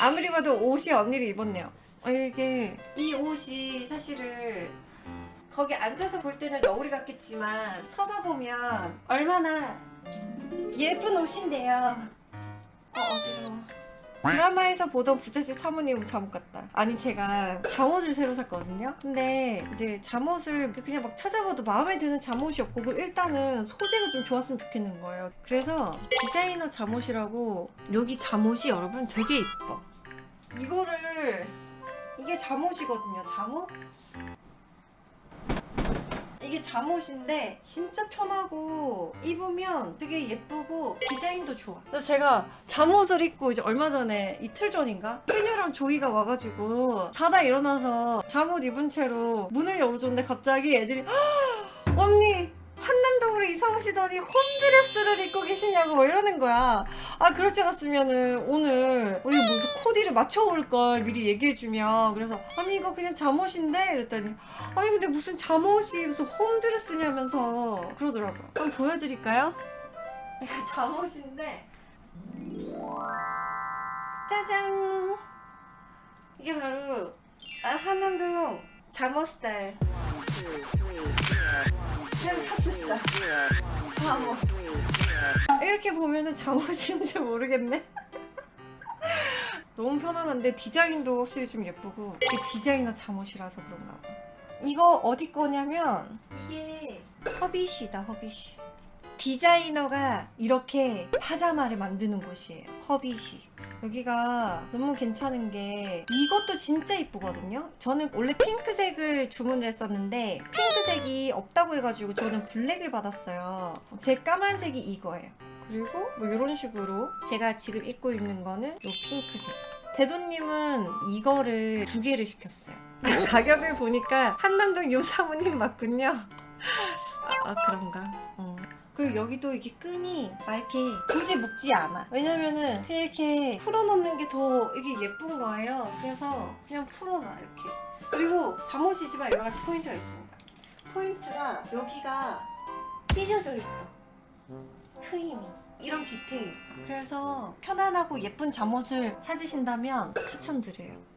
아무리 봐도 옷이 언니를 입었네요. 아, 이게 이 옷이 사실은 거기 앉아서 볼 때는 너구리 같겠지만 서서 보면 얼마나 예쁜 옷인데요. 어 어지러워 드라마에서 보던 부잣집 사모님 잠옷 같다. 아니 제가 잠옷을 새로 샀거든요. 근데 이제 잠옷을 그냥 막 찾아봐도 마음에 드는 잠옷이 없고 그 일단은 소재가 좀 좋았으면 좋겠는 거예요. 그래서 디자이너 잠옷이라고 여기 잠옷이 여러분 되게 이뻐. 이거를 이게 잠옷이거든요 잠옷 이게 잠옷인데 진짜 편하고 입으면 되게 예쁘고 디자인도 좋아. 제가 잠옷을 입고 이제 얼마 전에 이틀 전인가? 해녀랑 조이가 와가지고 자다 일어나서 잠옷 입은 채로 문을 열어줬는데 갑자기 애들이 "헉, 언니 오시더니 홈드레스를 입고 계시냐고 뭐 이러는 거야. 아 그럴 줄 알았으면은 오늘 우리 무슨 코디를 맞춰올 걸 미리 얘기해주면. 그래서 아니 이거 그냥 잠옷인데? 이랬더니 아니 근데 무슨 잠옷이 무슨 홈드레스냐면서 그러더라고요. 한번 보여드릴까요? 이거 잠옷인데. 짜잔! 이게 바로 아, 한남동 잠옷 스타일 새로 샀습니다 잠옷 이렇게 보면은 잠옷인지 모르겠네. 너무 편안한데 디자인도 확실히 좀 예쁘고 디자이너 잠옷이라서 그런가 봐. 이거 어디 거냐면 이게 허비쉬다 허비쉬 디자이너가 이렇게 파자마를 만드는 곳이에요. 허비쉬 여기가 너무 괜찮은 게 이것도 진짜 이쁘거든요. 저는 원래 핑크색을 주문을 했었는데 핑크색이 없다고 해가지고 저는 블랙을 받았어요. 제 까만색이 이거예요. 그리고 뭐 이런 식으로 제가 지금 입고 있는 거는 이 핑크색. 대도님은 이거를 두 개를 시켰어요. 가격을 보니까 한남동 요사모님 맞군요. 아, 아, 그런가? 어. 그리고 여기도 이게 끈이 막 이렇게 굳이 묶지 않아. 왜냐면은 그냥 이렇게 풀어놓는 게 더 이게 예쁜 거예요. 그래서 그냥 풀어놔 이렇게. 그리고 잠옷이지만 여러 가지 포인트가 있습니다. 포인트가 여기가 찢어져 있어. 트임이. 이런 디테일. 그래서 편안하고 예쁜 잠옷을 찾으신다면 추천드려요